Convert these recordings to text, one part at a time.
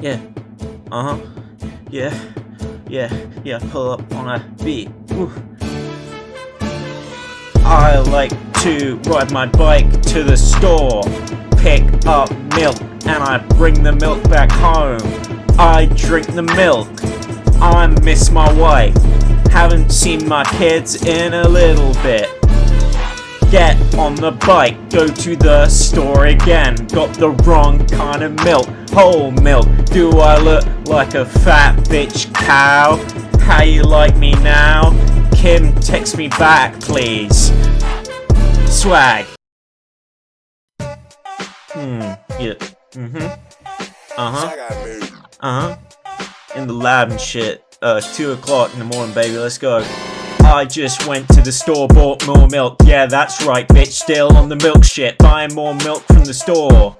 Yeah. Uh huh. Yeah. Yeah. Yeah. Pull up on a beat. Woo. I like to ride my bike to the store, pick up milk, and I bring the milk back home. I drink the milk. I miss my wife. Haven't seen my kids in a little bit. Get on the bike, go to the store again. Got the wrong kind of milk, whole milk. Do I look like a fat bitch cow? How you like me now? Kim, text me back, please. Swag. Hmm, yeah. Mm-hmm. Uh-huh. Uh-huh. In the lab and shit. Uh, 2 o'clock in the morning, baby, let's go. I just went to the store, bought more milk. Yeah, that's right, bitch, still on the milk shit. Buying more milk from the store.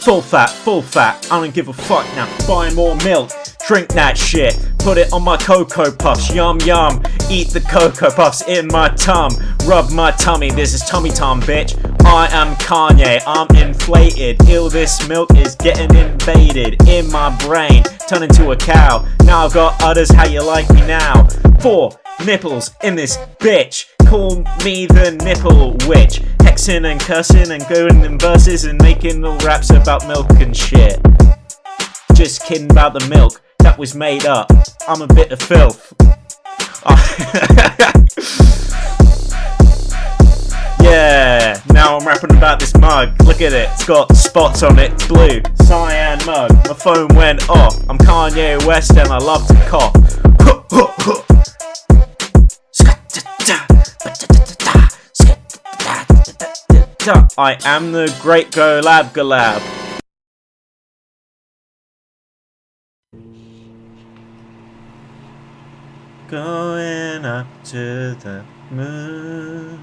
Full fat, full fat, I don't give a fuck now. Buying more milk, drink that shit. Put it on my Cocoa Puffs, yum yum. Eat the Cocoa Puffs in my tum. Rub my tummy, this is tummy tum, bitch. I am Kanye, I'm inflated. Ill, this milk is getting invaded in my brain. Turn into a cow. Now I've got udders, how you like me now? Four nipples in this bitch. Call me the nipple witch. Hexing and cursing and going in verses and making all raps about milk and shit. Just kidding about the milk. That was made up. I'm a bit of filth. yeah, now I'm rapping about this mug. Look at it, it's got spots on it, it's blue. Cyan mug. My phone went off. I'm Kanye West and I love to cough. I am the great Golab Galab. Going up to the moon.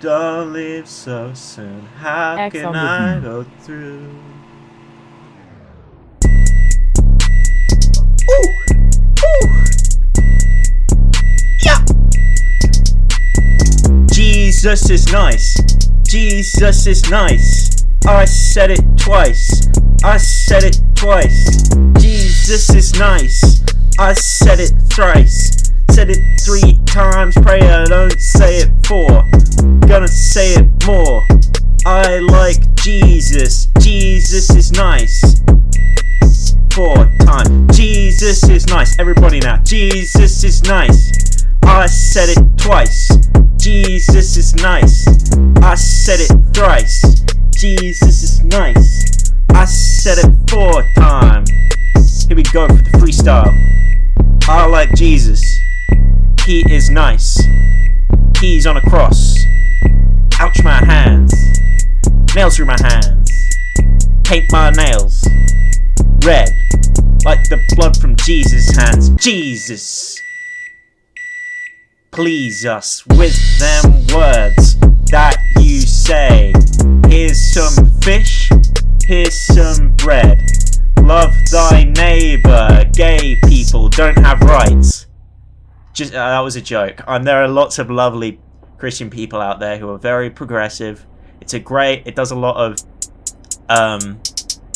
Don't leave so soon. How X can I go through? Jesus is nice. Jesus is nice. I said it twice. I said it twice. Jesus is nice. I said it thrice. Said it three times. Pray I don't say it four. Gonna say it more. I like Jesus. Jesus is nice. Four times. Jesus is nice. Everybody now. Jesus is nice. I said it twice. Jesus is nice. I said it thrice. Jesus is nice. I said it four times. Here we go for the freestyle. I like Jesus. He is nice. He's on a cross. Ouch my hands. Nails through my hands. Paint my nails. Red. Like the blood from Jesus' hands. Jesus please us with them words that you say. Here's some fish, here's some bread. Love thy neighbor. Gay people don't have rights. Just uh, that was a joke. And there are lots of lovely Christian people out there who are very progressive. It's a great. It does a lot of um,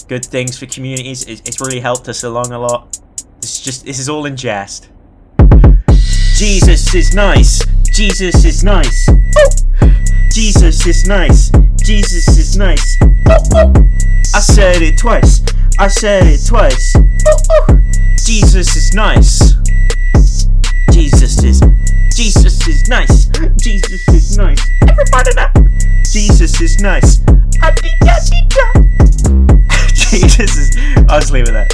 good things for communities. It, it's really helped us along a lot. Is just. This is all in jest. Jesus is nice. Jesus is nice. Jesus is nice. Jesus is nice. I said it twice. I said it twice. Jesus is nice. Jesus is. Jesus is nice. Jesus is nice. Everybody now. Jesus is nice. Jesus is. I'll just leave it there.